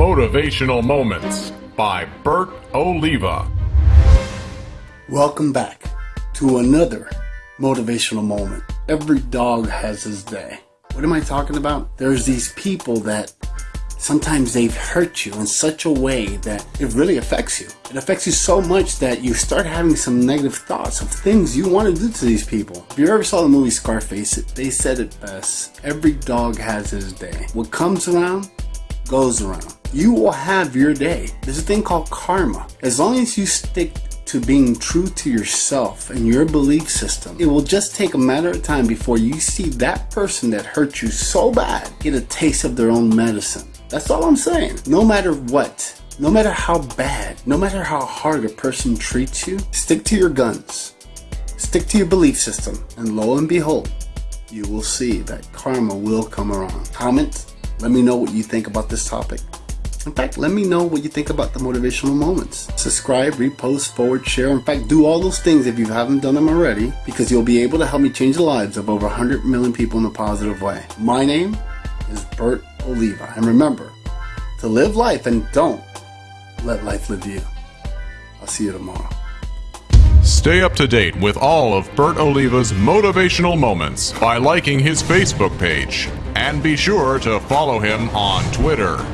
Motivational Moments by Bert Oliva. Welcome back to another motivational moment. Every dog has his day. What am I talking about? There's these people that sometimes they've hurt you in such a way that it really affects you. It affects you so much that you start having some negative thoughts of things you want to do to these people. If you ever saw the movie Scarface, they said it best. Every dog has his day. What comes around, goes around. You will have your day. There's a thing called karma. As long as you stick to being true to yourself and your belief system, it will just take a matter of time before you see that person that hurt you so bad get a taste of their own medicine. That's all I'm saying. No matter what, no matter how bad, no matter how hard a person treats you, stick to your guns. Stick to your belief system, and lo and behold, you will see that karma will come around. Comment, let me know what you think about this topic. In fact, let me know what you think about the motivational moments. Subscribe, repost, forward, share. In fact, do all those things if you haven't done them already because you'll be able to help me change the lives of over 100 million people in a positive way. My name is Bert Oliva. And remember to live life and don't let life live you. I'll see you tomorrow. Stay up to date with all of Bert Oliva's motivational moments by liking his Facebook page. And be sure to follow him on Twitter.